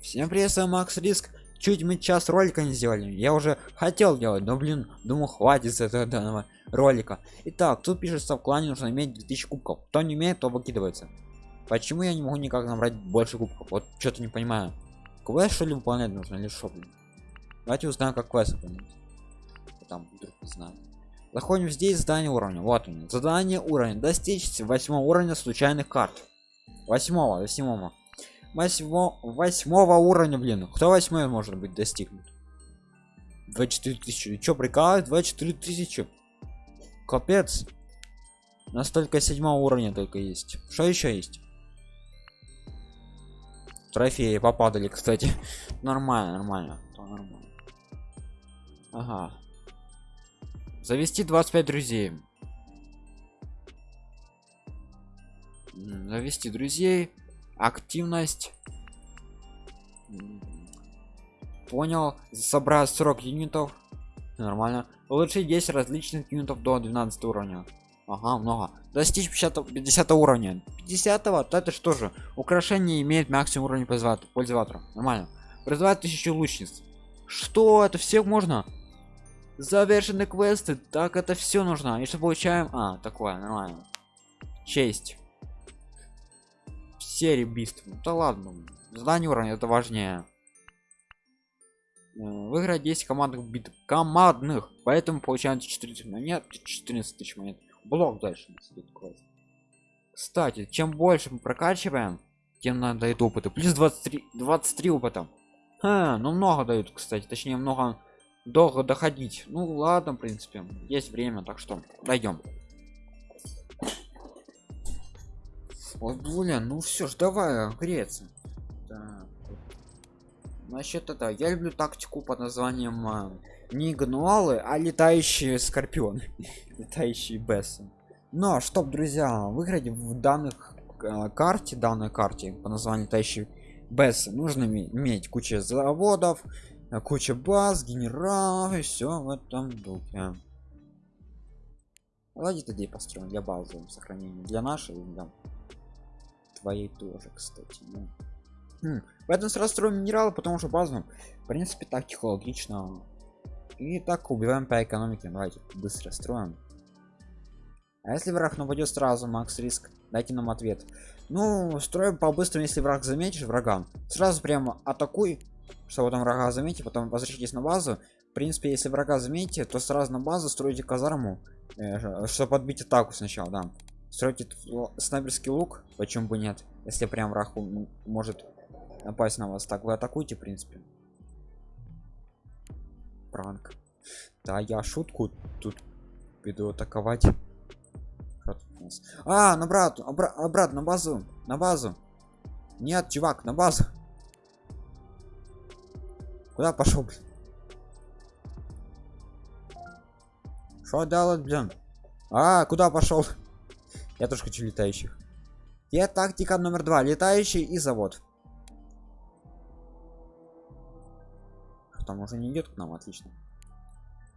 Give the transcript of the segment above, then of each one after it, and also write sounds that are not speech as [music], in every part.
Всем привет, с вами Макс Риск. Чуть мы час ролика не сделали. Я уже хотел делать, но блин, думаю, хватит с этого данного ролика. Итак, тут пишется в клане нужно иметь 2000 кубков. Кто не имеет, то выкидывается. Почему я не могу никак набрать больше кубков? Вот что-то не понимаю. Квест что ли выполнять нужно или что, блин? Давайте узнаем, как квест выполнять. Там вдруг не знаю. Заходим здесь, задание уровня. Вот он. Задание уровня. Достичь 8 уровня случайных карт. 8, 8 восьмо, восьмого уровня, блин. Кто восьмой может быть достигнут? 24 тысячи. Чё, прикалывает? 24 тысячи. Капец. Настолько седьмого уровня только есть. Что еще есть? Трофеи попадали, кстати. [laughs] нормально, нормально. То нормально. Ага. Завести 25 друзей. Завести друзей активность. Понял собрать 40 юнитов. Нормально. Улучшить 10 различных юнитов до 12 уровня. Ага много. Достичь 50, 50 уровня. 50 -го, то это что же? Украшение имеет максимум уровня пользователя. Нормально. Призывать тысячу лучниц. Что? Это все можно? Завершены квесты? Так это все нужно. И что получаем? А такое. Нормально. Честь серии убийств да ладно задание уровня это важнее. Э, выиграть 10 командных битв. Командных! Поэтому получаем 14 монет 14 тысяч монет. Блок дальше кстати чем больше мы прокачиваем тем надо дает опыта плюс 23 23 опыта. Ха, ну много дают кстати. Точнее много долго доходить. Ну ладно в принципе есть время так что дойдем вот блин ну все ж давай греться. Так. насчет это я люблю тактику под названием а, не гнуалы а летающие скорпион [laughs] летающие бесы но чтоб друзья выиграть в данных э, карте данной карте по названию летающий бесы нужно иметь куча заводов куча баз генералов и все в этом духе. Давайте тогда построим для базового сохранения для нашей да твоей тоже кстати ну. хм. поэтому сразу строим минералы потому что базу. В принципе так технологично. И так убиваем по экономике. Давайте быстро строим. А если враг нападет сразу макс риск дайте нам ответ. Ну строим по-быстрому если враг заметишь врага. Сразу прямо атакуй чтобы там врага заметить потом возвращайтесь на базу. В принципе если врага заметите то сразу на базу строите казарму э, чтобы подбить атаку сначала да строите снайперский лук почему бы нет? Если прям враг может напасть на вас так вы атакуете в принципе. Пранк. Да я шутку тут иду атаковать. А на брат обра обратно на базу на базу. Нет чувак на базу. Куда пошел что делать блин? А куда пошел я тоже хочу летающих. Я тактика номер два. Летающий и завод. Там уже не идет к нам? Отлично.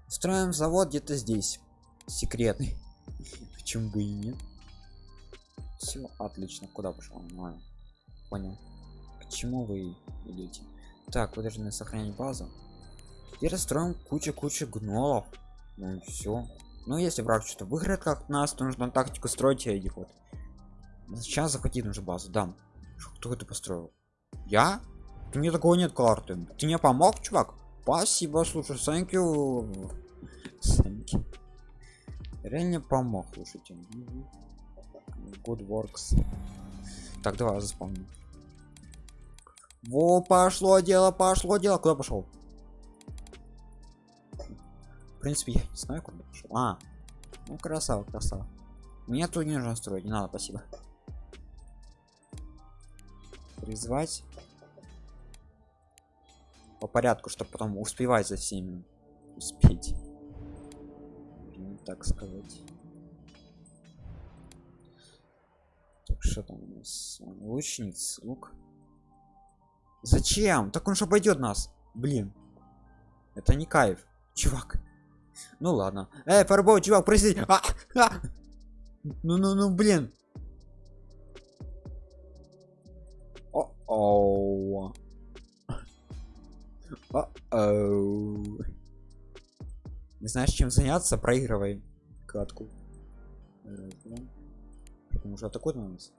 Строим завод где-то здесь. Секретный. [laughs] Почему бы и нет? Все отлично. Куда пошел понял. Почему вы идете так вы должны сохранять базу и расстроим кучу кучу гнолов. Ну все ну если враг что-то выиграет как нас то нужно тактику строить этих вот. Сейчас захватить нужно базу да кто это построил? Я? Ты мне такого нет карты ты мне помог чувак? Спасибо слушай thank you. Thank you. реально помог слушайте. Good works. Так давай заспомним во пошло дело пошло дело. Куда пошел принципе я не знаю куда пошел а ну красава красава. Мне тут не нужно строить не надо спасибо. Призвать. По порядку чтобы потом успевать за всеми успеть. Так сказать. Так что там у нас? Лучниц лук. Зачем? Так он же пойдет нас. Блин. Это не кайф. Чувак ну ладно. Эй, фарбол, чувак, прости. А, а! Ну, ну, ну, блин. О, -о. А -оу. Не знаешь, чем заняться, проигрывай катку. Потому что атакует на нас.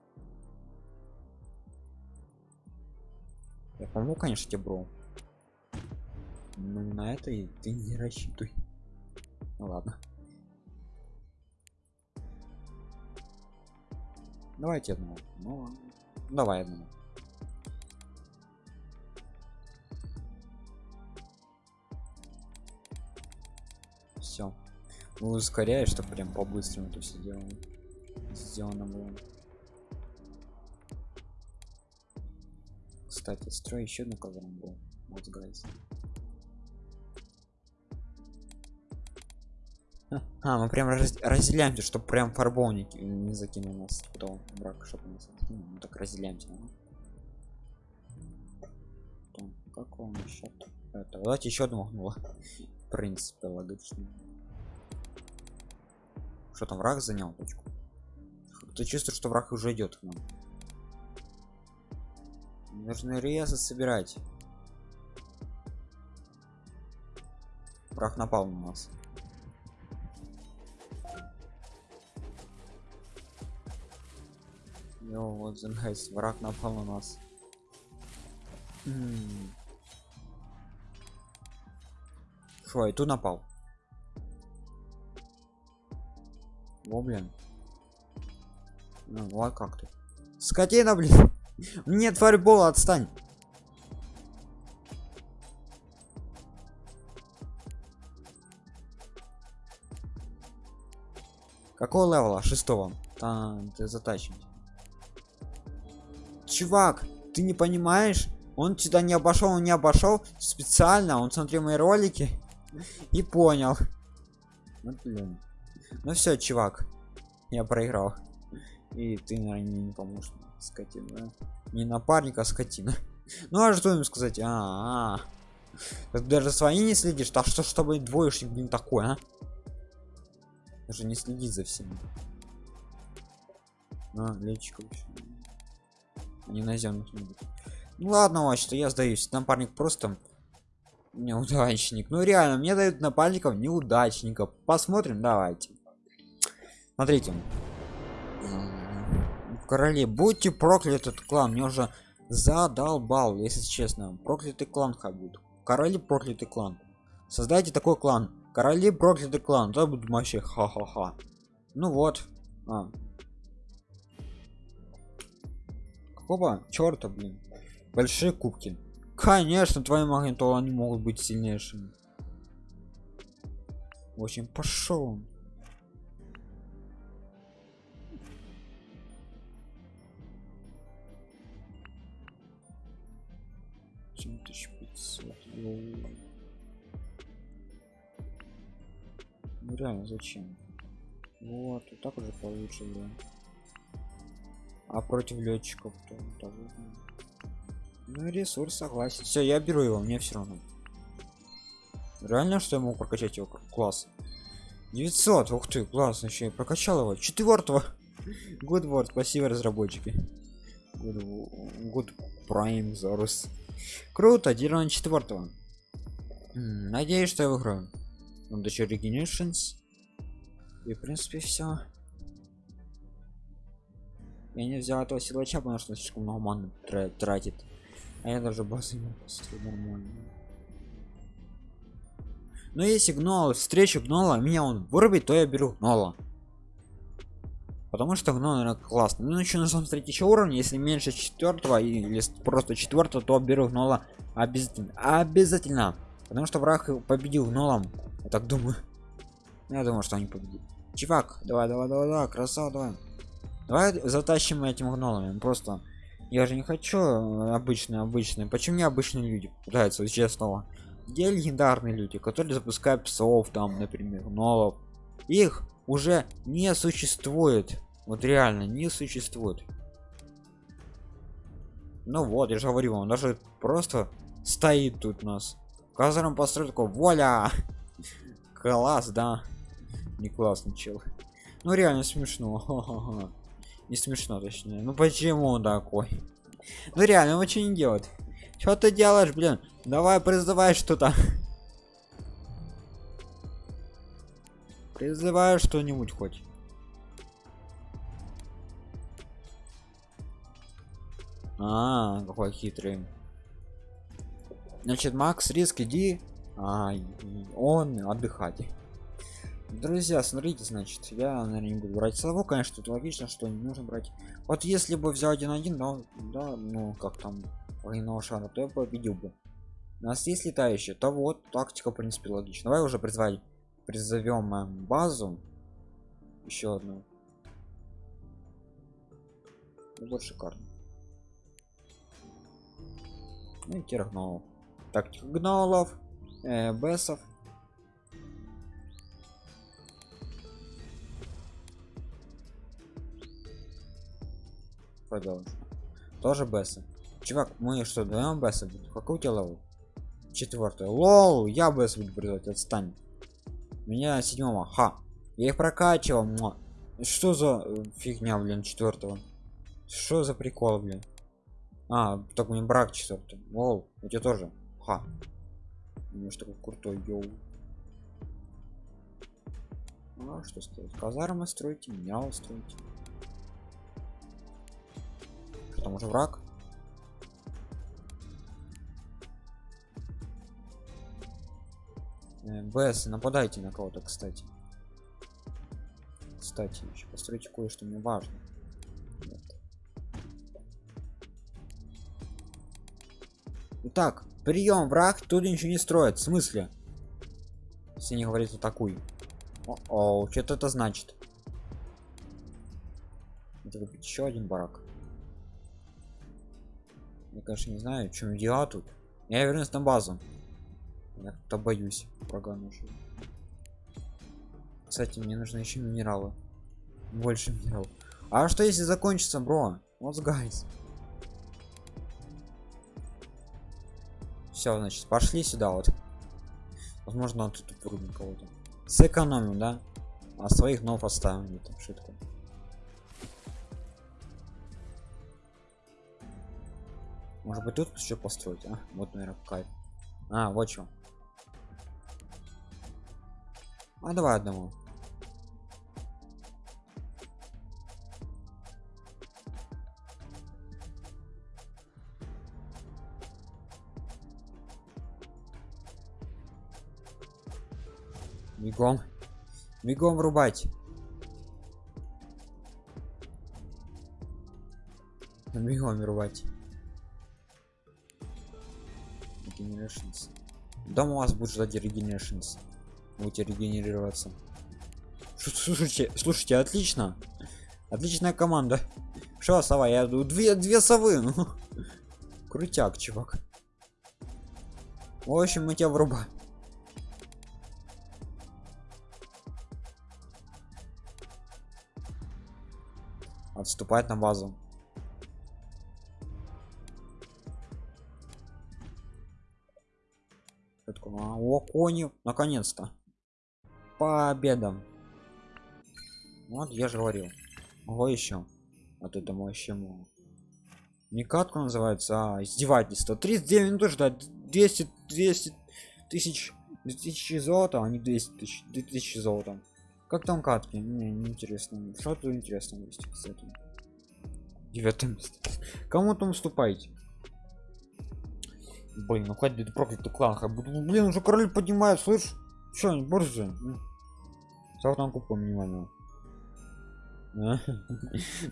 Я помогу, конечно, тебе, бро. Но на это и ты не рассчитывай. Ну ладно. Давайте одного. Ну, давай одного. Все. Ускоряешь, что прям по-быстрому то все делаем. Сделано было. Кстати, строй еще одну казарму. Вот, гайс. [laughs] А, мы прям раз, разделяемся, чтобы прям фарбовник не закинул нас потом брак, чтобы нас ну, мы так разделяемся. Там, как он счет? Это, давайте еще одну махнула. В принципе, логично. Что там враг занял точку? Ты чувствуешь, что враг уже идет к нам. Нужно резы собирать. Враг напал на нас. Йо, вот гайс, враг напал на нас. Шо, и тут напал. О, блин. Ну, вот как ты. Скотина, блин. Нет фарбола, отстань. Какого левела? Шестого. Там, ты затащим чувак ты не понимаешь? Он сюда не обошел он не обошел специально он смотрел мои ролики и понял. Ну, блин. ну все чувак я проиграл. И ты наверное не поможешь скотина. Не напарника а скотина. Ну а что им сказать? А, -а, -а. даже свои не следишь? Так что чтобы двоечник не такой а? Даже не следить за всеми. А, лечка вообще не наземных ну ладно что я сдаюсь. Напарник просто неудачник. Ну реально мне дают напарников неудачников. Посмотрим давайте. Смотрите. В короле будьте проклят этот клан. Мне уже задолбал если честно. Проклятый клан хабут короли проклятый клан. Создайте такой клан. Короли проклятый клан. То будет вообще ха-ха-ха. Ну вот. А, какого черта блин? Большие кубки. Конечно твои магнитолы они могут быть сильнейшими. Очень пошел ну реально зачем? Вот и так уже получше да а против летчиков то того ну ресурс согласен. Все я беру его мне все равно. Реально что я могу прокачать его? Класс. 900 ух ты класс еще прокачал его. Четвертого [laughs] good word спасибо разработчики. Good, good prime Zorus. круто делаем четвертого надеюсь что я выиграю. Он еще regenerations. И в принципе все я не взял этого силача потому что слишком много маны тратит. А я даже базы нормально но если гнол встречу гнола меня он вырубит то я беру гнола. Потому что гнол наверное классно ну еще нужно смотреть еще уровень если меньше четвертого или просто четвертого то беру гнола обязательно обязательно. Потому что враг победил гнолом я так думаю. Я думаю что они победили. Чувак давай давай давай давай красава давай давай затащим этим гнолами просто я же не хочу обычные обычные. Почему не обычные люди пытаются честного где легендарные люди которые запускают псов там например гнолов их уже не существует. Вот реально не существует. Ну вот я же говорю он даже просто стоит тут у нас. Казаром построил такой воля [laughs] класс да? Не классный чел ну реально смешно [laughs] не смешно точнее. Ну почему он такой? Ну реально он что не делает что ты делаешь блин? Давай призывай что-то. Призывай что-нибудь хоть. А какой хитрый. Значит макс риск иди. А, он отдыхать друзья смотрите значит я наверное не буду брать сову конечно тут логично что не нужно брать. Вот если бы взял один один да да ну как там военного шара то я победил бы. У нас есть летающие то вот тактика в принципе логично давай уже призвать призовем э, базу. Еще одну. Ну, вот шикарно. Ну и тергнолов тактика гнолов э, бесов продолжим тоже бесы. Чувак мы что даем бесы? Какой у тебя левел четвертый лол я бес буду придать отстань. Меня седьмого. Ха. Я их прокачивал но что за э, фигня блин четвертого что за прикол блин? А так мне брак четвертый лол у тебя тоже? Ха. У что такой крутой йоу. Ну, а что стоит казармы строите меня устроите потому что враг. Бс нападайте на кого-то кстати. Кстати еще постройте кое-что мне важно итак прием враг тут ничего не строит в смысле? Если не говорит атакуй. О, -о что-то это значит. Это еще один барак конечно не знаю чем я тут. Я вернусь на базу. Я то боюсь врага нашего кстати мне нужно еще минералы. Больше минералов. А что если закончится бро? Вот guys? Все значит пошли сюда вот. Возможно он тут упрыгнул кого-то. Сэкономим да? А своих нов оставим это шутка Может быть тут еще построить, а? Вот, наверное, кайф. А, вот что. А давай одному. Бегом. Бегом врубать. Бегом врубать. Дома у вас будет ждать Regenerations. Будете регенерироваться. Слушайте, слушайте, отлично. Отличная команда. Что, сова? Я две, две совы. Ну. Крутяк, чувак. В общем, мы тебя врубаем. Отступать на базу. О, кони, наконец-то. Победа. Вот, я же говорил. Ого, еще. Вот это вообще мало. Не называется, а издевательство. 39 минут ждать. 200, 200 тысяч, 2000 золота, а не 200 тысяч, 2000 золота. Как там катки? Мне не интересно. Что тут интересно есть, кстати. Девятое. Кому там уступаете? Блин, ну хватит проклятый клан. Блин, уже король поднимает, слышь? Че, не борзы? Салтан купу минимального. [laughs]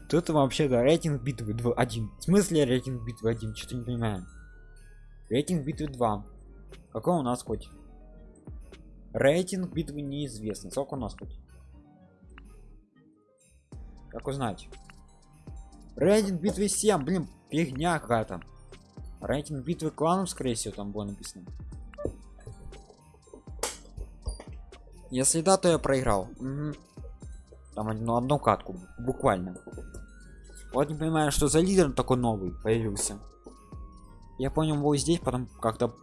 Тут вообще да, рейтинг битвы 2 1. В смысле рейтинг битвы 1? Что-то не понимаю. Рейтинг битвы 2. Какой у нас хоть? Рейтинг битвы неизвестно. Сколько у нас хоть? Как узнать? Рейтинг битвы 7, блин, фигня какая-то. Рейтинг битвы кланов, скорее всего, там было написано. Если да, то я проиграл. Угу. Там одну, одну катку, буквально. Вот не понимаю, что за лидер такой новый появился. Я понял его здесь, потом как-то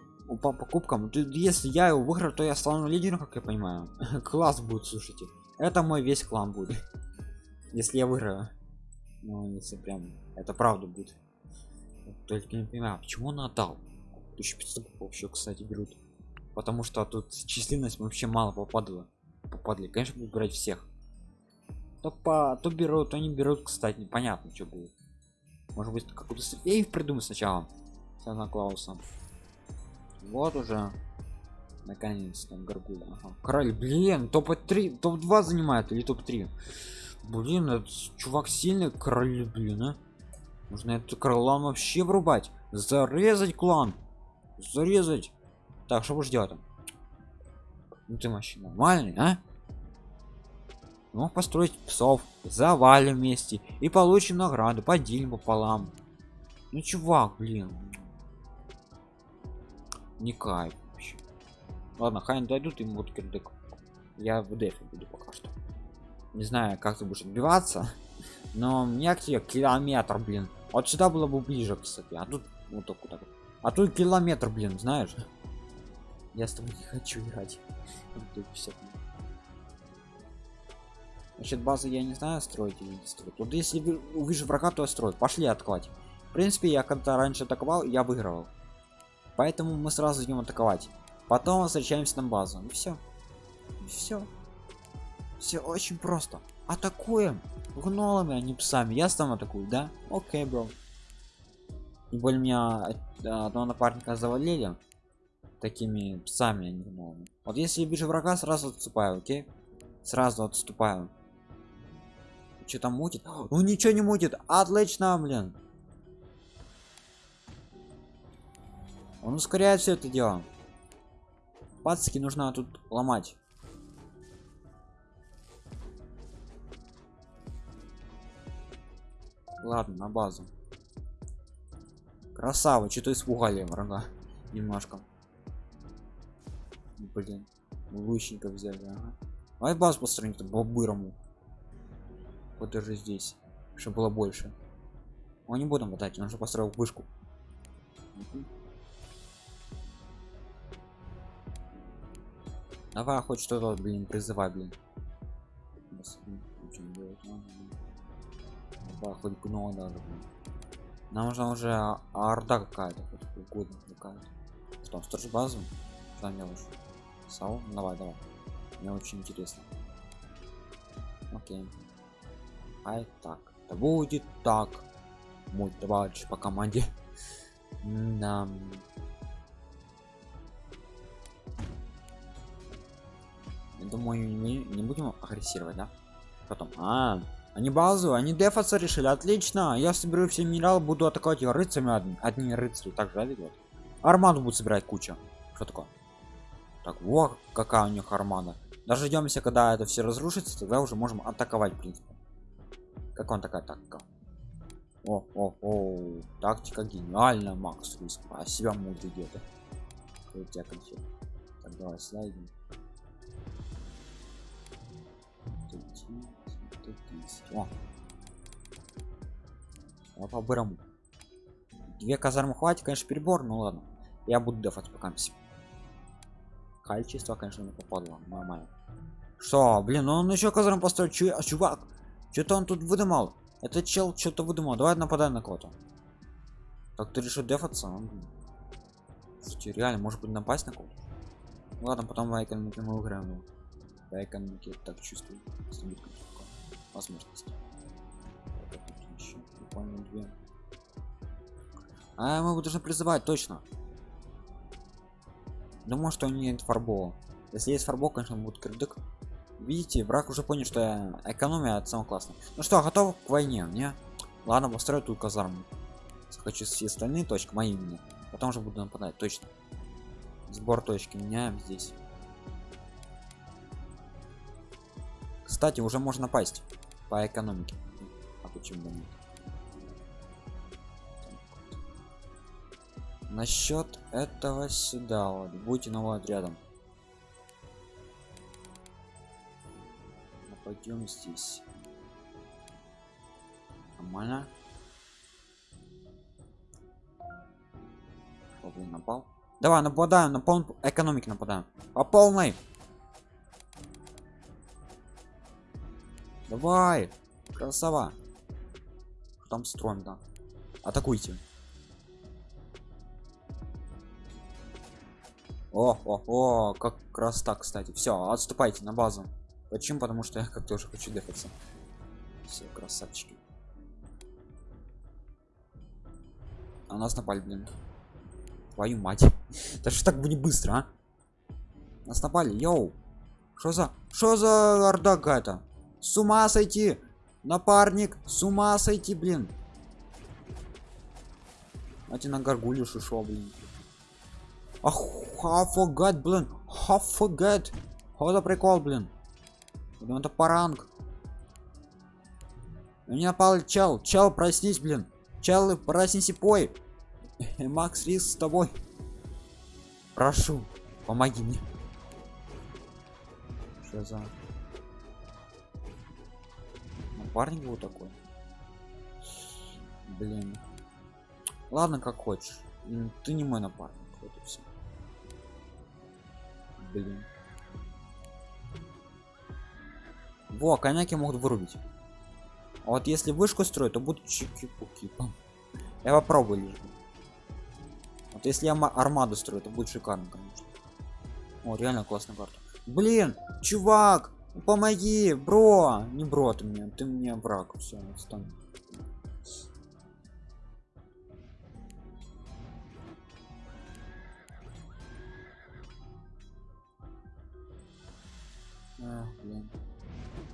по покупкам. Если я его выиграю, то я стану лидером, как я понимаю. [laughs] Класс будет, слушайте. Это мой весь клан будет. [laughs] Если я выиграю. Ну, если прям это правда будет только не понимаю почему он отдал? 1500 вообще кстати берут. Потому что тут численность вообще мало попадала. Попадали конечно будут брать всех. То по то берут то не берут кстати непонятно что будет. Может быть какую-то сейф придумать сначала санта клауса. Вот уже. Наконец-то горгуля ага. король блин топ 3 топ 2 занимает или топ 3 блин этот чувак сильный король блин а нужно эту крылан вообще врубать. Зарезать клан. Зарезать. Так что будешь делать ну ты вообще нормальный а? Мог построить псов завалим вместе и получим награду поделим пополам. Ну чувак блин. Не кайф вообще. Ладно хайн дойдут и будут кирдык. Я в дефе буду пока что. Не знаю как ты будешь отбиваться [laughs] но мне к тебе километр блин вот сюда было бы ближе кстати а тут вот так вот а тут километр блин знаешь я с тобой не хочу играть Значит, базы я не знаю, строить или не строить. Вот если увижу врага, то строй. Пошли атаковать. В принципе, я когда раньше атаковал, я выигрывал. Поэтому мы сразу идем атаковать. Потом возвращаемся на базу. И все. Все. Все очень просто. Атакуем. Гнолами, а не псами. Я сам атакую, да? Окей, бро. Тем более меня одного напарника завалили такими псами, а не гнолами. Вот если вижу врага, сразу отступаю, окей? Сразу отступаю что там мутит ну ничего не мутит отлично блин он ускоряет все это дело пацки нужно тут ломать ладно на базу. Красава что-то испугали врага. Немножко. Блин лучников взяли ага. давай базу построить по-бырому вот даже здесь чтобы было больше. Мы не будем мотать он уже построил вышку. Давай хоть что-то блин призывай блин давай хоть гно даже блин. нам нужна уже орда какая-то хоть угодно какая-то что сторож базу что мелочь сау давай давай мне очень интересно окей Ай так. Да будет так. Мой товарищ по команде. [laughs] Да. Думаю, не, не будем агрессировать, да? Потом. А, они базу, они дефаться решили. Отлично. Я соберу все минералы, буду атаковать рыцарями одни, одни рыцари. Так же, видел? Армаду будет собирать куча. Что такое? Так, вот какая у них армада. Даже ждемся, когда это все разрушится, тогда уже можем атаковать, в принципе. Как он такая тактика? О, о, о, тактика гениальная, Макс Риск. А себя мудрый где-то. Так, давай слайдим. О. А по бырому. Две казармы хватит, конечно, перебор, ну ладно. Я буду дефать пока все. Качество, конечно, не попадло. Нормально. Что, блин, ну он еще казарм построил. Чу а, чувак, что-то он тут выдумал. Этот чел что-то выдумал. Давай нападай на кого-то. Так ты решил дефаться? Слушайте, реально, может быть напасть на кого-то? Ладно, потом в экономике мы выиграем. По экономике так чувствую. Возможность. А мы должны призывать точно. Думаю, что нет фарбола. Если есть фарбол, конечно, будет кредик видите враг уже понял что экономия от самого классно ну что готов к войне? Не? Ладно построю тут казарму. Хочу все остальные точки мои именно. Потом же буду нападать точно. Сбор точки меняем здесь. Кстати уже можно напасть по экономике. А почему нет? Насчет этого сюда вот. Будете новым отрядом пойдем здесь. Нормально. О, блин, напал давай нападаем на пол экономики нападаем. По полной давай красава там строим да атакуйте О, о, о, как раз так, кстати. Все, отступайте на базу. Почему? Потому что я как тоже хочу дефаться. Все, красавчики. А нас напали, блин. Твою мать. [laughs] Даже так бы не быстро, а? Нас напали, йоу. Что за... Что за орда какая-то? С ума сойти! Напарник! С ума сойти, блин! Давайте на горгулю шишо, блин. Ах, хафогат, блин. Хафогат. Что за прикол, блин? Это паранг. Меня напал чел. Чел, проснись, блин. Чел, проснись и пой. [laughs] Макс Рис с тобой. Прошу, помоги мне. Что за... Напарник был такой? Блин. Ладно, как хочешь. Ты не мой напарник. Вот и все. Блин. Во, коняки могут вырубить. А вот если вышку строить, то будут чики-пуки. [laughs] Я попробую лишь. Вот если я армаду строю, то будет шикарно, конечно. О, реально классная карта. Блин, чувак, помоги, бро. Не бро ты мне, ты мне враг. Все, отстань. Ах, блин.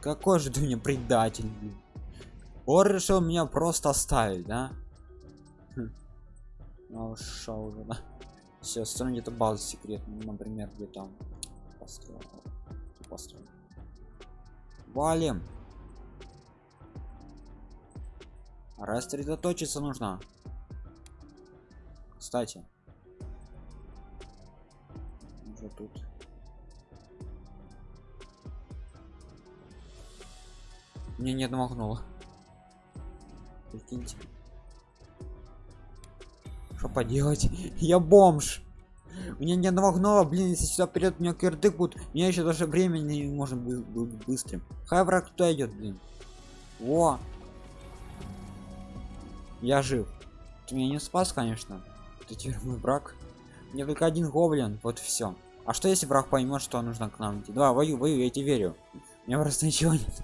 Какой же ты мне предатель, блин. Он решил меня просто оставить, да? Хм. Ну, ушел уже, да? Все, строим где-то базу секретную, например, где там построил. построил. Валим. Рассредоточиться нужно. Кстати. Уже тут. Мне не отмахнуло. Прикиньте. Что поделать? [laughs] Я бомж. Мне не отмахнуло, блин, если сюда вперед меня кирдык будет, меня еще даже времени не может быть быстрым. Хай враг туда идет, блин. О! Я жив. Ты меня не спас, конечно. Ты теперь мой враг. Мне только один гоблин, вот все. А что если враг поймет, что нужно к нам идти? Да, вою, вою, я тебе верю. У меня просто ничего нет.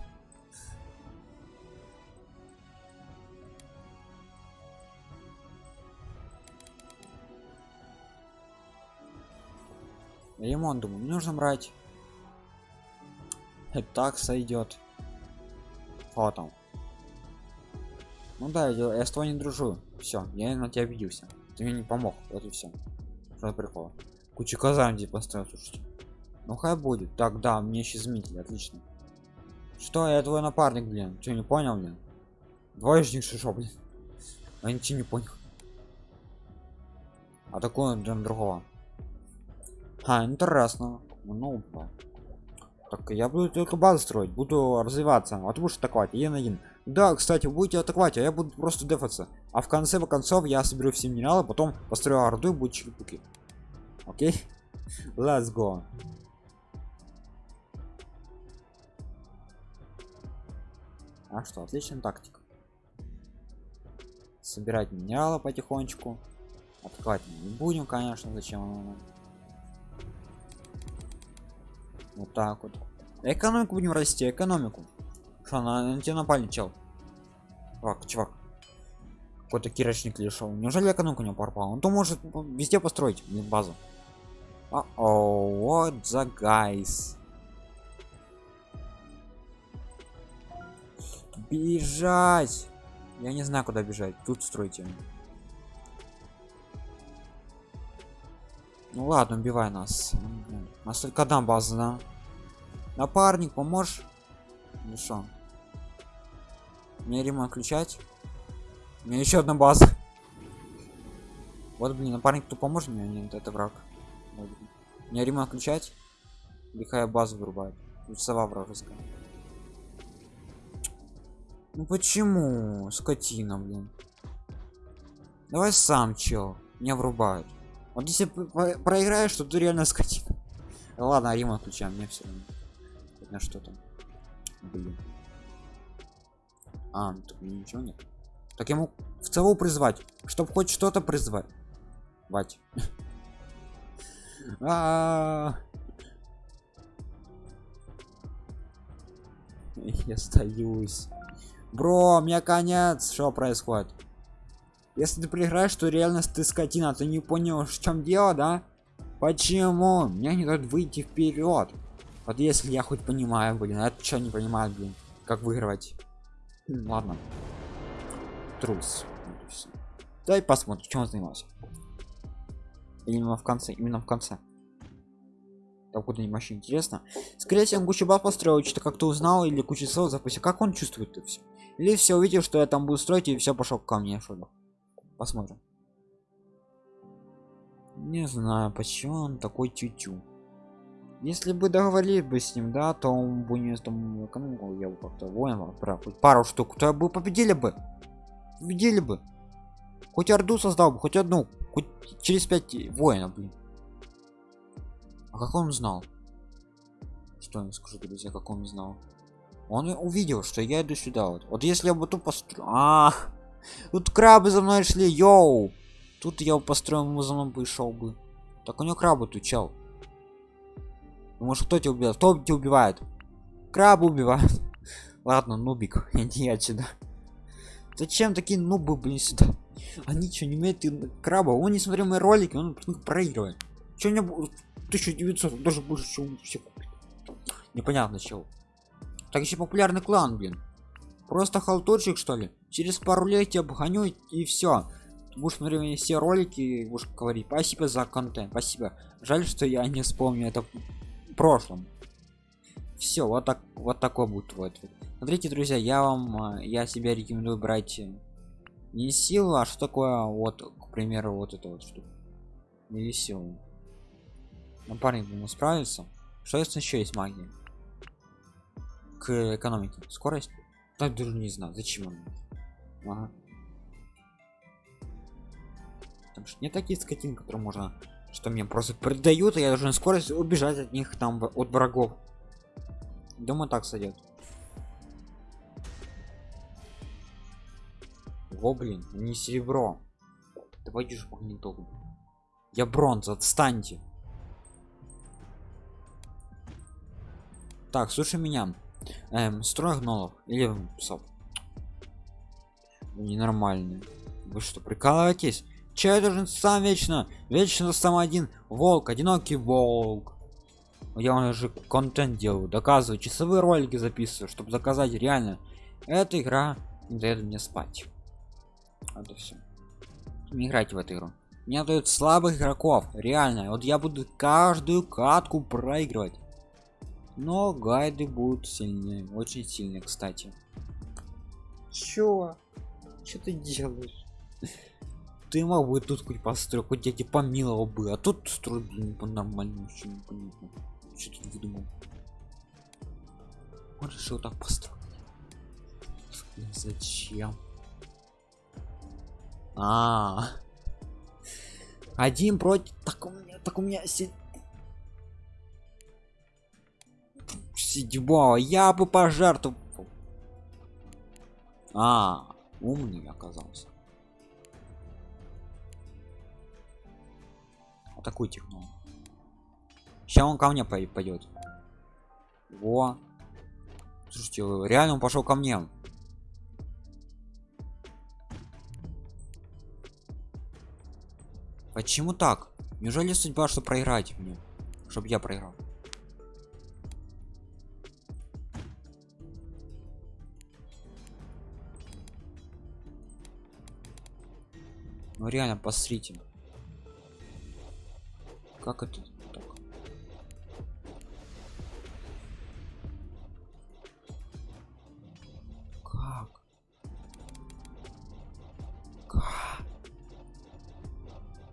Ремонт, думаю, не нужно брать. И так сойдет. Вот там. Ну да, я, я с тобой не дружу. Все, я на тебя обиделся. Ты мне не помог. Вот и все. Что прикол? Куча здесь поставил, слушайте. Ну хай будет. Так, да, мне еще изменили, отлично. Что, я твой напарник, блин. Че, не понял, блин? Двоечник шишо, блин. Я ничего не понял. А такой он другого. А, интересно. Ну, так я буду только базу строить, буду развиваться. А ты будешь атаковать один один. Да, кстати, будете атаковать, а я буду просто дефаться. А в конце концов я соберу все минералы, потом построю орду и будет черепуки. Окей? [laughs] Let's go. А что, отличная тактика. Собирать минералы потихонечку. Мы не будем, конечно, зачем вот так вот. Экономику будем расти экономику. Что на, на тебя напали чел? Чувак чувак. Какой-то кирочник лишил неужели экономику не пропал он то может везде построить базу. А о what the guys бежать! Я не знаю куда бежать. Тут стройте ну ладно убивай нас. У нас только одна база да? напарник поможешь ну что? Мне ремонт включать мне еще одна база. Вот блин напарник кто поможет мне? Нет это враг. Мне ремонт включать лихая базу вырубает тут сова вражеская. Ну почему скотина блин? Давай сам чел. Меня врубают вот если проиграешь то ты реально скотина. Ладно ремонт включаем мне все равно. На что там. Блин. А ну, тут ничего нет. Так ему в целу призвать чтобы хоть что-то призвать. [laughs] Вать [laughs] Я остаюсь. Бро, у меня конец. Что происходит? Если ты проиграешь, то реальность ты скотина. Ты не понял, в чем дело, да? Почему? Мне не дают выйти вперед. Вот если я хоть понимаю, блин, а это что не понимаю, блин, как выигрывать. Ладно. Трус. Дай посмотрим, чем он занимался. Именно в конце, именно в конце. Так куда нибудь вообще интересно. Скорее всего, кучу баб построил, что-то как-то узнал или кучу слов запустил. Как он чувствует это все? Или все увидел, что я там буду строить и все пошел ко мне, что? Посмотрим. Не знаю, почему он такой тютю. Если бы договорились бы с ним, да, то он бы не там экономику я бы как-то воин хоть пару штук, то бы победили бы. Победили бы. Хоть орду создал бы, хоть одну, хоть через пять воинов, блин. А как он знал? Что я скажу, друзья, как он знал? Он увидел, что я иду сюда вот. Вот если я бы тут построю... А, тут крабы за мной шли, йоу! Тут я построил, ему за мной бы шел бы. Так у него крабы тут чел. Может кто тебя убил? Кто тебя убивает? Крабы убивают. [laughs] Ладно, нубик, [laughs] иди отсюда. Зачем такие нубы, блин, сюда? Они что, не умеют краба? Он не смотрел мои ролики, он проигрывает. Че у меня 1900, даже больше, чем все Непонятно чего. Так еще популярный клан, блин. Просто халтурчик, что ли? Через пару лет тебя обгоню и все. Будешь смотреть все ролики, будешь говорить спасибо за контент, спасибо. Жаль, что я не вспомню это в прошлом. Все, вот так, вот такой будет твой ответ. Смотрите, друзья, я вам, а, я себя рекомендую брать э, не силу, а что такое, вот, к примеру, вот это вот что. Не силу. Напарник ему справится. Что если еще есть магия? К экономике. Скорость? Так даже не знаю, зачем он. Ага. Там что не такие скотин, которые можно что мне просто придают, и я должен скорость убежать от них там от врагов Думаю, так сойдет. Во, блин, не серебро. Давайте же магниток. Я бронза, отстаньте. Так, слушай меня. Эм, строй. Или псов. Ненормальные. Вы что, прикалываетесь? Че должен сам вечно? Вечно сам один. Волк, одинокий волк я уже контент делаю доказываю часовые ролики записываю чтобы заказать реально эта игра не дает мне спать это все не играть в эту игру мне дают слабых игроков реально вот я буду каждую катку проигрывать но гайды будут сильнее очень сильные кстати. Чё? Что ты делаешь? Ты мог бы тут хоть построить хоть я тебе помиловал бы а тут строить блин по нормальному непонятно. Что тут выдумал? Он решил так построить зачем? А, -а, а один против так у меня так у меня си... седьмого я бы пожертвовал а умный оказался атакуйте ну Сейчас он ко мне пойдет. Во. Слушайте, реально он пошел ко мне. Почему так? Неужели судьба, что проиграть мне? Чтоб я проиграл. Ну реально, посмотрите. Как это?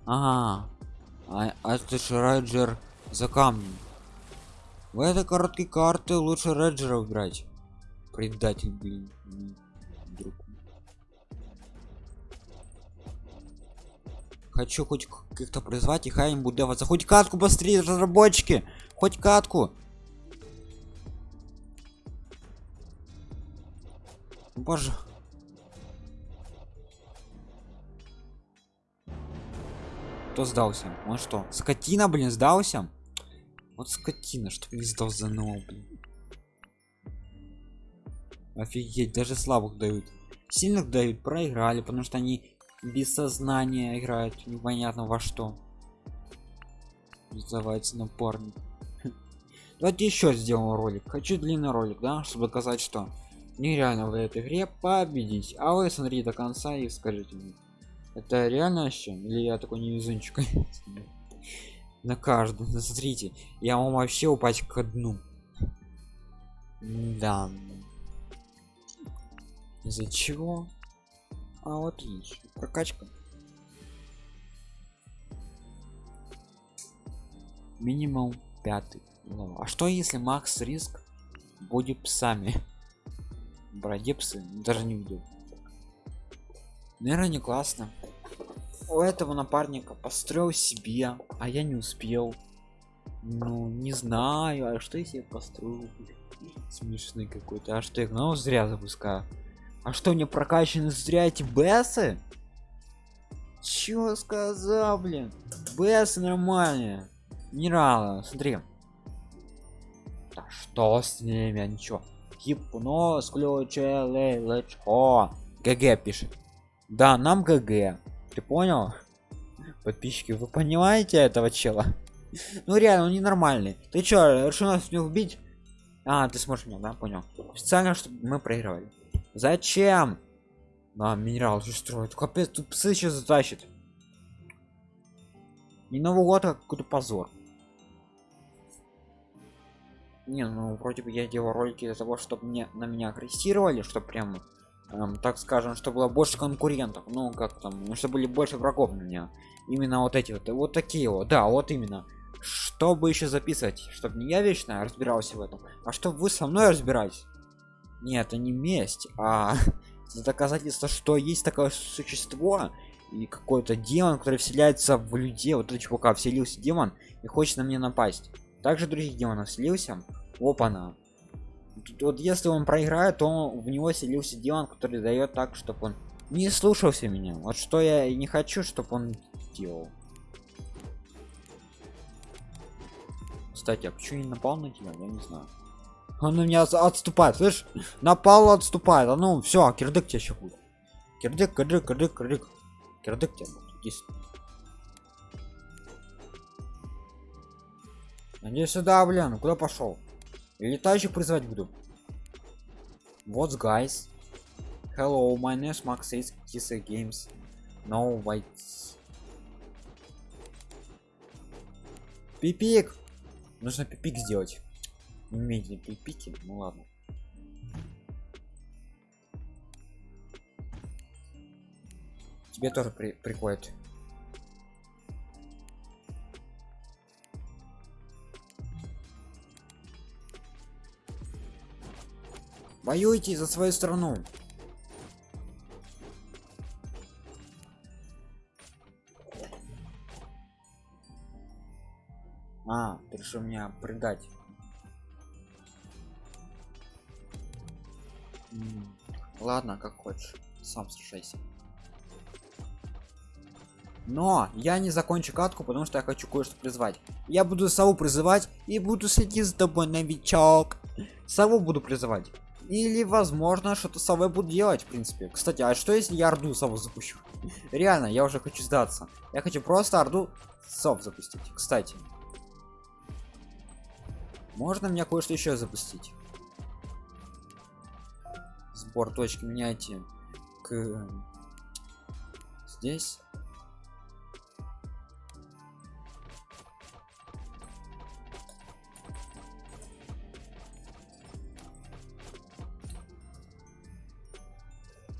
Ага. А, а это же Реджер за камнем. В этой короткой карты лучше Реджера убрать. Предатель, блин. Хочу хоть как-то призвать и хай им буду даваться. Хоть катку быстрее, разработчики! Хоть катку! Боже. кто сдался он что скотина блин сдался вот скотина что не сдал за нового блин офигеть даже слабых дают сильных дают проиграли потому что они без сознания играют непонятно во что. Называется напарник [laughs] давайте еще сделаем ролик. Хочу длинный ролик да чтобы доказать что нереально в этой игре победить. А вы смотрите до конца и скажите мне это реально вообще? Или я такой невезунчик? [laughs] На каждом смотрите. Я вам вообще упасть к дну. Да из-за чего а вот прокачка. Минимум пятый. А что если макс риск будет псами? Бродепсы даже не видел наверное не классно. У этого напарника построил себе а я не успел. Ну не знаю а что если я построю? Смешный какой-то. А что я ну зря запускаю а что мне прокачаны зря эти бесы чё сказал блин? Бесы нормальные. Не смотри. Да что с ними ничего гипноз включили лечо гг пишет. Да нам гг. Ты понял? Подписчики вы понимаете этого чела? Ну реально он ненормальный. Ты чё решил нас не убить а ты сможешь меня да понял. Специально чтобы мы проигрывали зачем? А, минерал же строит капец тут псы сейчас затащит не новый год а какой-то позор. Не ну вроде бы я делал ролики для того чтобы мне на меня агрессировали что прям эм, так скажем что было больше конкурентов. Ну как там ну, чтобы были больше врагов на меня. Именно вот эти вот вот такие вот. Да вот именно. Чтобы еще записывать чтобы не я вечно разбирался в этом а чтобы вы со мной разбирались нет это не месть а [laughs] доказательство что есть такое существо и какой-то демон который вселяется в людей. Вот это чувака вселился демон и хочет на меня напасть. Также других демонов селился опа-на вот если он проиграет то в него селился демон который дает так чтобы он не слушался меня. Вот что я и не хочу чтобы он делал. Кстати а почему не напал на тебя? Я не знаю он на меня отступает слышь? Напал отступает. А ну все кирдык тебе еще будет. Кирдык кирдык кирдык кирдык. Кирдык тебе будет иди сюда. Блин куда пошел летающих призывать буду. What's guys? Hello my name is max is kisa games. No whites. Пипик! Нужно пипик сделать умеете пипики ну ладно. Тебе тоже при приходит. Воюйте за свою страну. А ты решил меня предать ладно как хочешь сам сражайся. Но я не закончу катку потому что я хочу кое-что призвать. Я буду сову призывать и буду следить за тобой новичок. Сову буду призывать. Или возможно что-то совой буду делать в принципе. Кстати а что если я орду сову запущу? [laughs] Реально я уже хочу сдаться. Я хочу просто орду сов запустить. Кстати. Можно мне кое-что еще запустить сбор точки меняйте к здесь.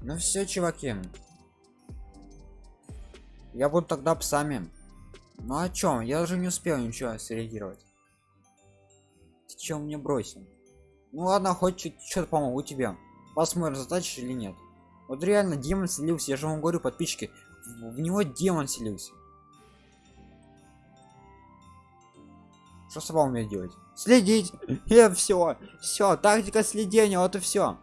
Ну все чуваки. Я буду тогда псами. Ну о чем я уже не успел ничего среагировать. Ты чем мне бросил? Ну ладно хоть что-то помогу тебе посмотрим затачишь или нет вот реально демон селился я же вам говорю подписчики в, него демон селился что с вами делать следить и все все тактика следения вот и все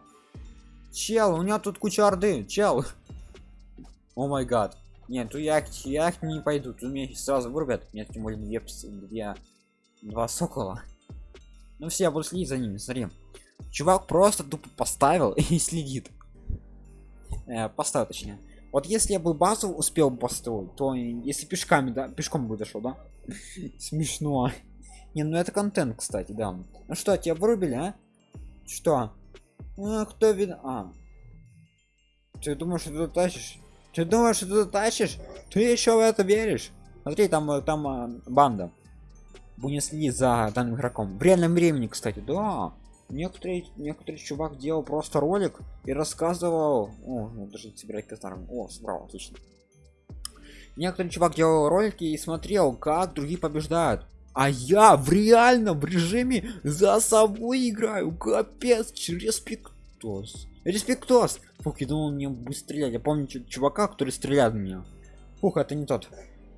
Чел, у меня тут куча орды, чел. [laughs] О май гад. Нет, тут я, я не пойду, тут меня сразу вырубят. Нет, тем более две, две, два сокола. Ну все, я буду следить за ними, смотри. Чувак просто тупо поставил [laughs] и следит. Э, поставил точнее. Вот если я бы базу успел построить, то если пешками, да, пешком бы дошел, да? [laughs] Смешно. Не, ну это контент, кстати, да. Ну что, тебя вырубили, а? Что? А, кто вин... А. Ты думаешь, что ты тащишь? Ты думаешь, что ты тащишь? Ты еще в это веришь? Смотри, там, э, там а, банда. Будем следить за данным игроком. В реальном времени, кстати, да. Некоторые, некоторый чувак делал просто ролик и рассказывал. О, ну даже собирать казарм. О, собрал, отлично. Некоторый чувак делал ролики и смотрел, как другие побеждают. А я в реальном режиме за собой играю. Капец, респектос. Респектос. Фух, я думал, мне будет стрелять. Я помню чувака, который стреляет в меня. Фух, это не тот.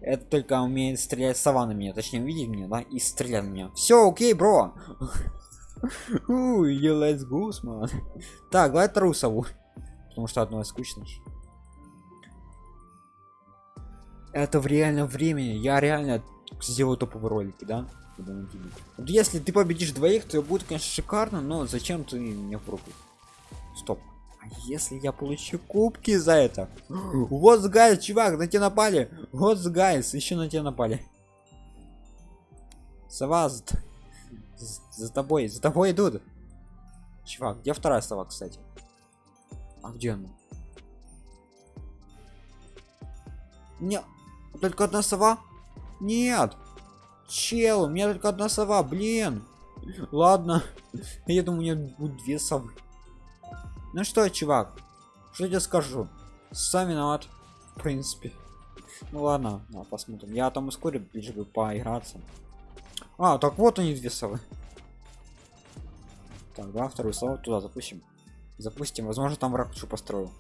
Это только умеет стрелять сова на меня. Точнее, видеть меня, да? И стрелять в меня. Все, окей, бро. Уй, let's go. Так, давай трусову. Потому что одно скучно. Это в реальном времени. Я реально сделаю топовые ролики, да? Если ты победишь двоих, то будет, конечно, шикарно, но зачем ты мне в руку? Стоп. А если я получу кубки за это? [gasps] Вот guys, чувак, на тебя напали. Вот guys, еще на тебя напали. Сова, за, тобой, за тобой идут. Чувак, где вторая сова, кстати? А где она? Не, только одна сова? Нет. Чел, у меня только одна сова, блин. Ладно. [laughs] Я думаю, у меня будет две совы. Ну что, чувак, что я тебе скажу? Сам виноват, в принципе. Ну ладно, посмотрим. Я там ускорю, лишь бы поиграться. А, так вот они две совы. Так, да, вторую сову туда запустим. Запустим. Возможно, там враг еще построил.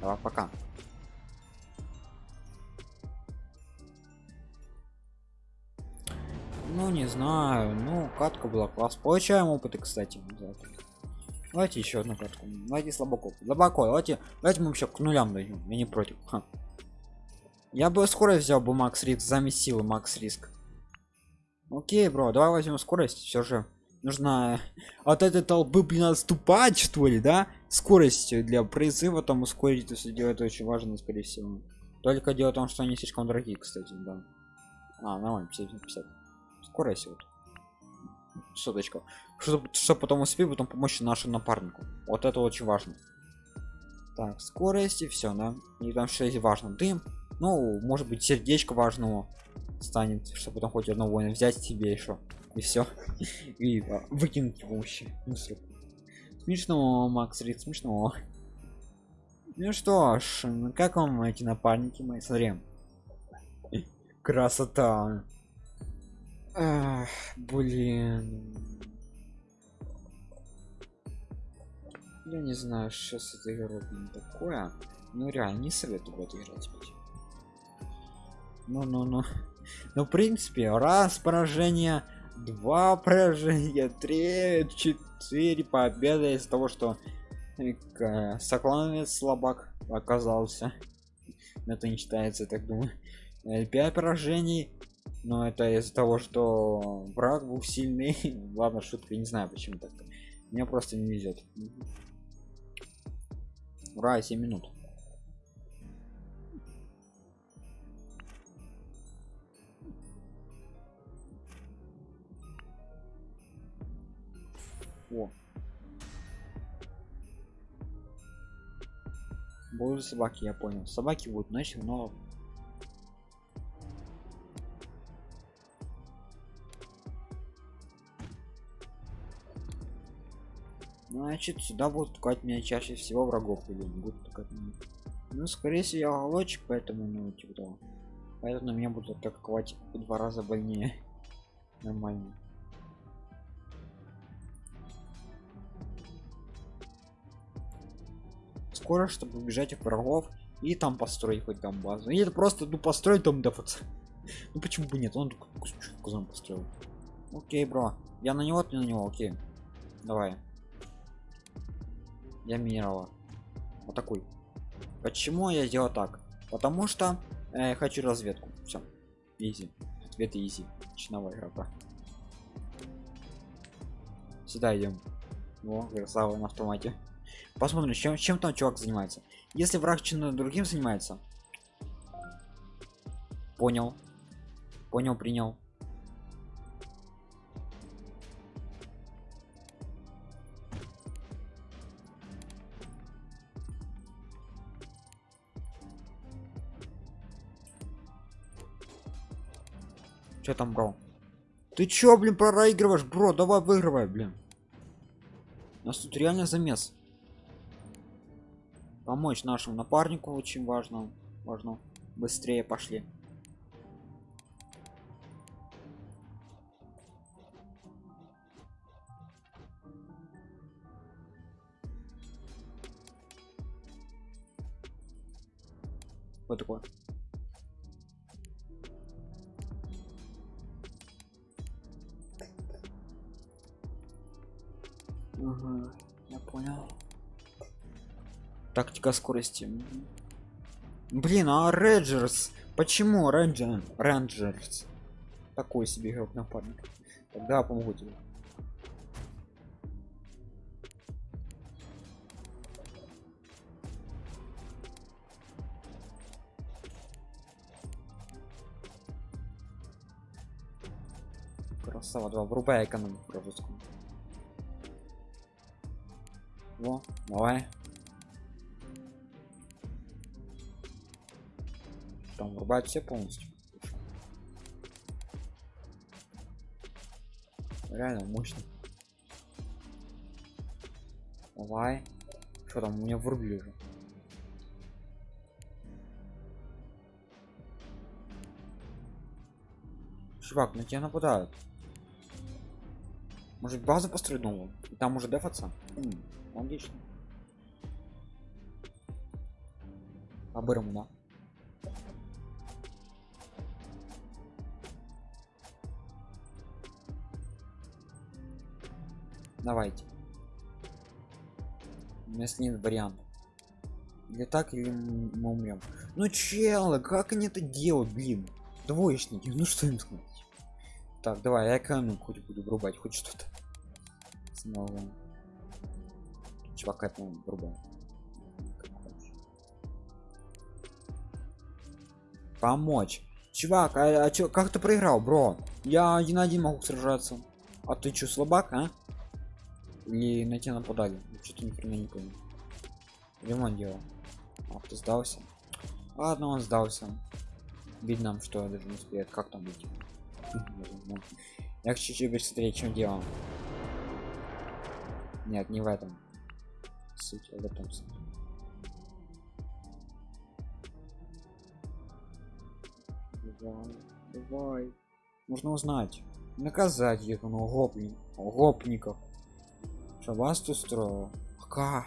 Давай, пока. Ну, не знаю. Ну, катка была класс. Получаем опыты, кстати. Давайте еще одну катку. Давайте слабако. Слабако. Давайте, давайте мы вообще к нулям дойдем. Я не против. Ха. Я бы скорость взял бы Макс Риск. Замесил Макс Риск. Окей, бро, давай возьмем скорость. Все же нужно [laughs] от этой толпы, блин, отступать, что ли, да? Скорость для призыва там ускорить, то все это очень важно, скорее всего. Только дело в том, что они слишком дорогие, кстати, да. А, нормально, 50 50 скорость вот соточка чтобы что потом успеть потом помочь нашему напарнику вот это очень важно так скорость и все да и там что есть важно дым ну может быть сердечко важного станет чтобы потом хоть одного воина взять себе еще и все [laughs] и а, выкинуть вообще смешно макс рид смешно ну что ж как вам эти напарники мои смотрим красота Ах, блин. Я не знаю, что с этой игрой такое. Ну реально не советую в эту играть. Ну, ну, ну. Ну, в принципе, раз поражение, два поражения, три, четыре победы из того, что э, слабак оказался. Это не считается, так думаю. Э, пять поражений, но это из-за того что враг был сильный [laughs] ладно шутка не знаю почему так мне просто не везет ура 7 минут О. Будут собаки, я понял. Собаки будут начали, но Значит, сюда будут ткать меня чаще всего врагов или будут ткать меня. Ну, скорее всего, я голочек, поэтому, ну, типа того. Поэтому меня будут атаковать в два раза больнее. [laughs] Нормально. Скоро, чтобы убежать от врагов и там построить хоть там базу. И это просто, ну, построить там дефац. Ну почему бы нет? Он только построил. Окей, бро. Я на него, ты на него, окей. Давай я минерала вот такой почему я сделал так потому что э, хочу разведку все изи ответ изи начиновая игрока сюда идем о красава на автомате посмотрим чем чем там чувак занимается если враг чем другим занимается понял понял принял Что там, бро? Ты чё, блин, проигрываешь, бро? Давай выигрывай, блин. У нас тут реально замес. Помочь нашему напарнику очень важно. Важно. Быстрее пошли. Вот такое. Тактика скорости. Блин, а Рейнджерс? Почему Рейнджер? Рейнджерс? Такой себе игрок напарник. Тогда помогу тебе. Красава, два, врубай экономику русскую. Во, давай. Там врубать все полностью. Реально мощно. Давай. Что там у меня врубили уже? Чувак, на тебя нападают. Может базу построить новую? И там уже дефаться? М -м. Логично. По-бырому, да? Давайте. Если нет вариантов. Или так, или мы умрем. Ну челы, как они это делают, блин? Двоечники, ну что им сказать? Так, давай, я экономику хоть буду врубать, хоть что-то. Снова чувака грубо помочь чувак а, а чё, как ты проиграл бро я один на один могу сражаться а ты чё слабак а или на тебя нападали что-то ни хрена не понял. Ремонт делал. А ты сдался? Ладно он сдался. Видно что даже не успеет. Как там быть? Я чуть-чуть быстрее чем делал нет не в этом. Суть в этом суть. Давай, давай. Нужно узнать. Наказать их, ну, гопни, гопников. Что вас тут строил? А как?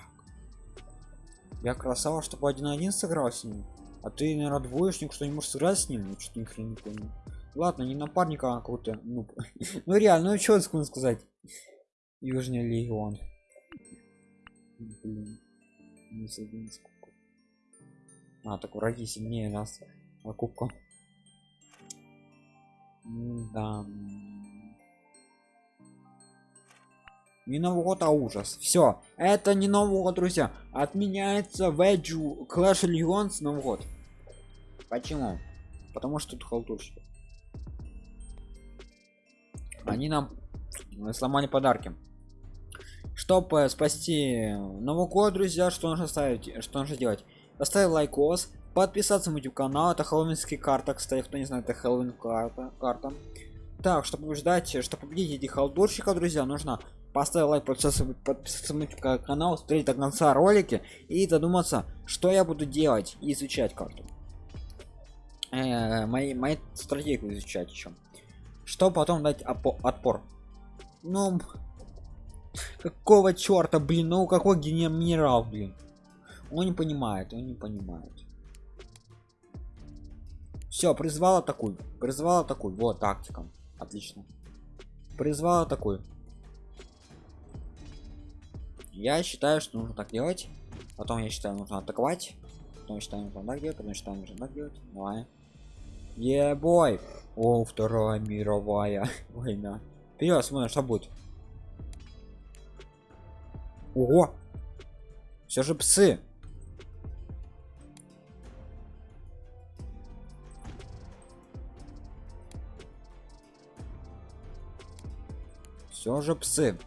Я красава, чтобы один один сыграл с ним. А ты, наверное, двоечник, что не можешь сыграть с ним? Ну, что ни хрена не понял. Ладно, не напарника, а какой-то, ну, [laughs] ну реально, ну что сказать? Южный легион блин не забыл сколько а так враги сильнее нас на кубку да не новый а ужас. Все это не новый друзья. Отменяется веджу clash legends новый год почему? Потому что тут халтурщики. Они нам сломали подарки. Чтобы спасти новый год друзья что нужно ставить что нужно делать? Поставить лайкос подписаться на youtube канал. Это хэллоуинский карта кстати кто не знает это хэллоуин карта карта. Так чтобы побеждать чтобы победить этих халдурщиков друзья нужно поставить лайк подписаться, на канал смотреть до конца ролики и додуматься что я буду делать и изучать карту э, мои мои стратегию изучать еще что потом дать отпор ну Какого черта, блин? Ну какой генерал, блин? Он не понимает, он не понимает. Все, призвала такую. Призвала такую. Вот тактика. Отлично. Призвала такую. Я считаю, что нужно так делать. Потом я считаю, нужно атаковать. Потому что нужно так делать, потому что нужно так делать. Давай. Ебой! О, Вторая мировая [laughs] война. Вперед, смотрим, что будет. Ого! Все же псы. Все же псы.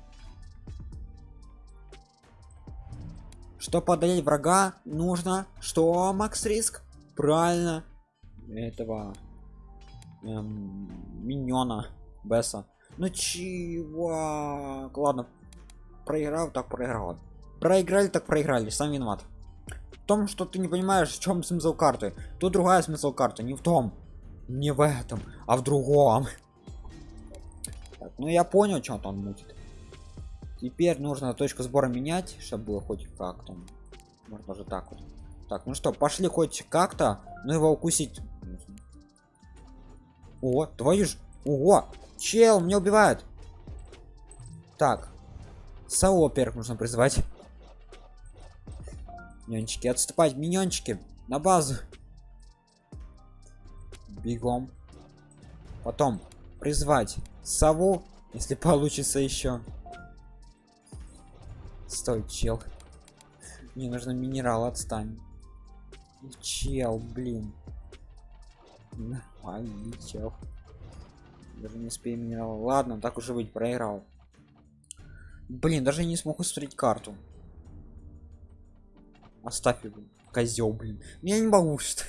Что подавить врага нужно? Что, Макс Риск? Правильно. Этого эм, миньона Бесса. Ну чего? Ладно. Проиграл, так проиграл. Проиграли, так проиграли. Сам виноват. В том, что ты не понимаешь, в чем смысл карты. Тут другая смысл карты. Не в том. Не в этом, а в другом. Так, ну я понял, что он мутит. Теперь нужно точку сбора менять, чтобы было хоть как там. Можно даже так вот. Так, ну что, пошли хоть как-то, ну его укусить. О, твою ж. Ого! Чел, меня убивают. Так. Сао нужно призвать. Миньончики, отступать, миньончики. На базу. Бегом. Потом призвать сову, если получится еще. Стой, чел. Мне нужно минерал, отстань. Чел, блин. Нормальный чел. Даже не успею минерал. Ладно, так уже быть, проиграл. Блин, даже не смог устроить карту. Оставь его. Козел, блин. Я не могу [laughs] что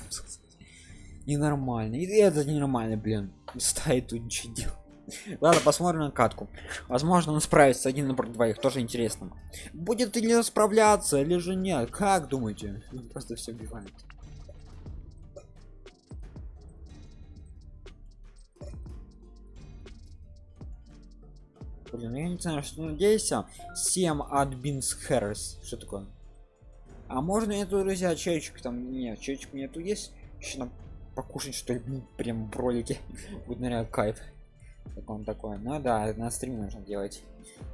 Ненормально. И это ненормально, блин. Стоит тут ничего делать. [laughs] Ладно, посмотрим на катку. Возможно, он справится один напротив двоих. Тоже интересно. Будет ли справляться, или же нет? Как думаете? Он просто все убивает. Блин, я не знаю, что надеюсь. 7 от Бинс Хэррис. Что такое? А можно эту, друзья, чайчик там? Нет, чайчик нету есть. Еще нам покушать, что ли, прям в ролике. [laughs] Будет, наверное, кайф как он такой ну да на стриме нужно делать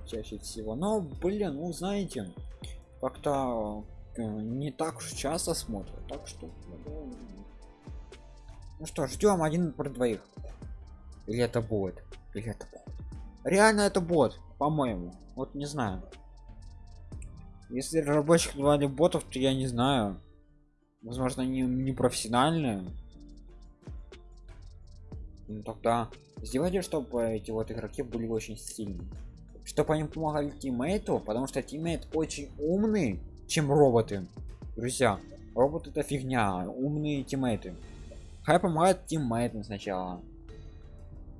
чаще всего но блин ну знаете как-то э, не так уж часто смотрят так что ну что ждем один про двоих или это будет или это бот? Реально это бот по-моему вот не знаю если разработчик давали ботов то я не знаю. Возможно они не профессиональные ну, тогда сделайте чтобы эти вот игроки были очень сильны чтобы они помогали тиммейту потому что тиммейт очень умный чем роботы. Друзья роботы это фигня умные тиммейты. Хай помогает тиммейтам сначала.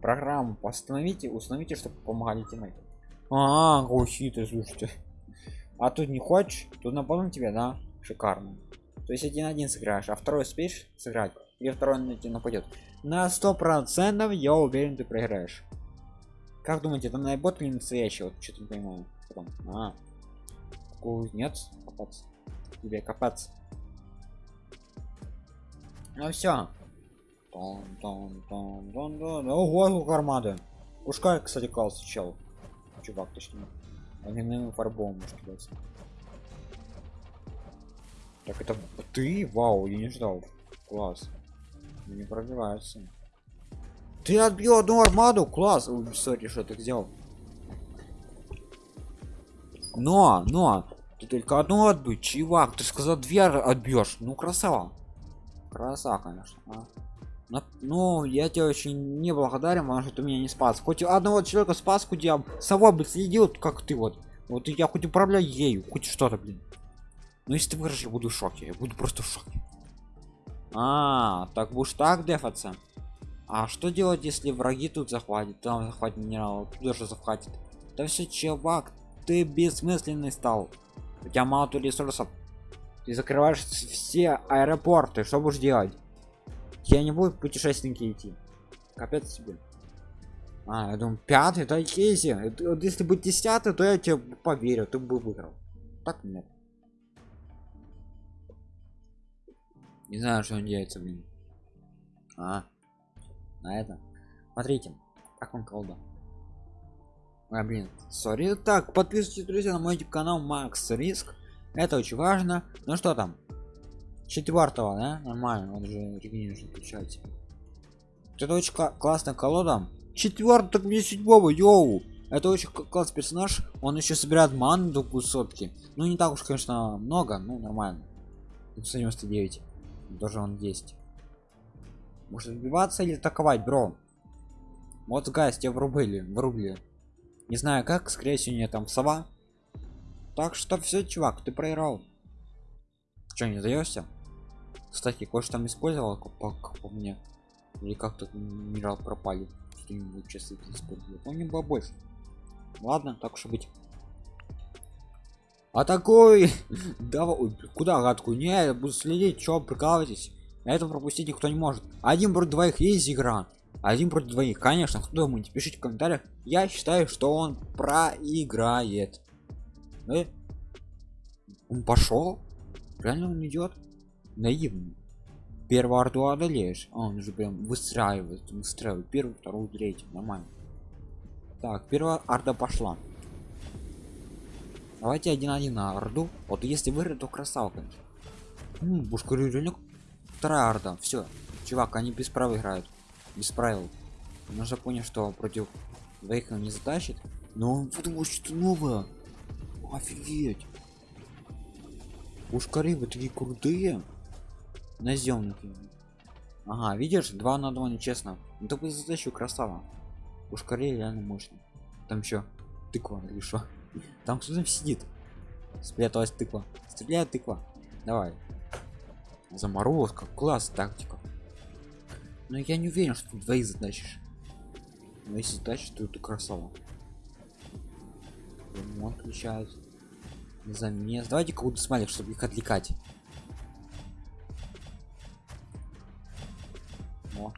Программу постановите установите чтобы помогали тиммейту а, -а ты слушайте. А тут не хочешь тут напомню тебе да шикарно. То есть один один сыграешь а второй успеешь сыграть или второй на тебя нападет на сто процентов я уверен ты проиграешь. Как думаете там найбот или настоящий? Вот что-то не понимаю. Потом. а нет копаться. Тебе копаться. Ну все ого армады. Пушкай кстати класс чел. Чувак точнее огненным фарбом может кидаться так это ты? Вау я не ждал. Класс не пробивается ты отбил одну армаду? Класс. Сори что ты сделал. Но но ты только одну отбить чувак. Ты сказал две отбьешь. Ну красава. Краса конечно а? но, ну я тебе очень не благодарен потому что ты меня не спас. Хоть одного человека спас хоть я сова бы следил как ты вот. Вот я хоть управляю ею хоть что-то блин. Но если ты выиграешь я буду в шоке. Я буду просто в шоке а, так будешь так дефаться? А что делать, если враги тут захватят? Там захватит минерал, тут даже захватит. Да все, чувак, ты бессмысленный стал. У тебя мало то ресурсов. Ты закрываешь все аэропорты, что будешь делать? Я не буду путешественники идти. Капец себе. А, я думаю, пятый, это кейси. Вот если бы десятый, то я тебе поверю, ты бы выиграл. Так нет. Не знаю, что он делается, блин. А, на это. Смотрите, как он колда. А, блин, сори. Так, подписывайтесь, друзья, на мой YouTube канал Макс Риск. Это очень важно. Ну что там? четвертого да нормально он же регенерацию включать это очень классная колода четвертый так мне седьмого йоу это очень классный персонаж он еще собирает ману до высотки ну не так уж конечно много ну нормально 199 даже он есть. Может отбиваться или атаковать бро? Вот гайс тебя врубили врубили. Не знаю как скорее всего не там сова. Так что все чувак ты проиграл. Что не сдаешься кстати кое-что там использовал по, по мне. Или как тут минерал пропали. Что-нибудь часы использовал. Он не было больше. Ладно так уж быть а такой [laughs] давай куда гадку не я буду следить что прикалываетесь это пропустить никто не может. Один против двоих есть игра? Один против двоих. Конечно кто думаете пишите в комментариях. Я считаю что он проиграет. Э? он пошел? Реально он идет наивный. Первую орду одолеешь а он же прям выстраивает выстраивает. Первую вторую третью. Нормально. Так первая орда пошла давайте один один на орду. Вот если выиграть то красавка. Ну, вторая орда. Все чувак они без права играют. Без правил. Же понял что против двоих он не затащит. Но он подумал что новое. Офигеть. Пушкари вы такие крутые. Наземных ага видишь два на два нечестно. Ну только задачу красава. Пушкари реально мощно там еще тыква или что там кто там сидит. Спряталась тыква. Стреляет тыква. Давай. Заморозка. Класс тактика. Но я не уверен что ты двоих затащишь. Но если затащишь то ты красава. Ремонт включают замес давайте кого-то смайлик чтобы их отвлекать. О,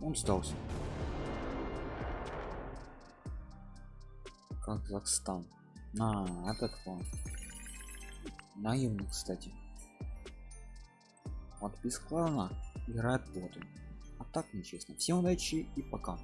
он сдался казахстан. А этот план наивный кстати. Без клана играет ботом а так нечестно. Всем удачи и пока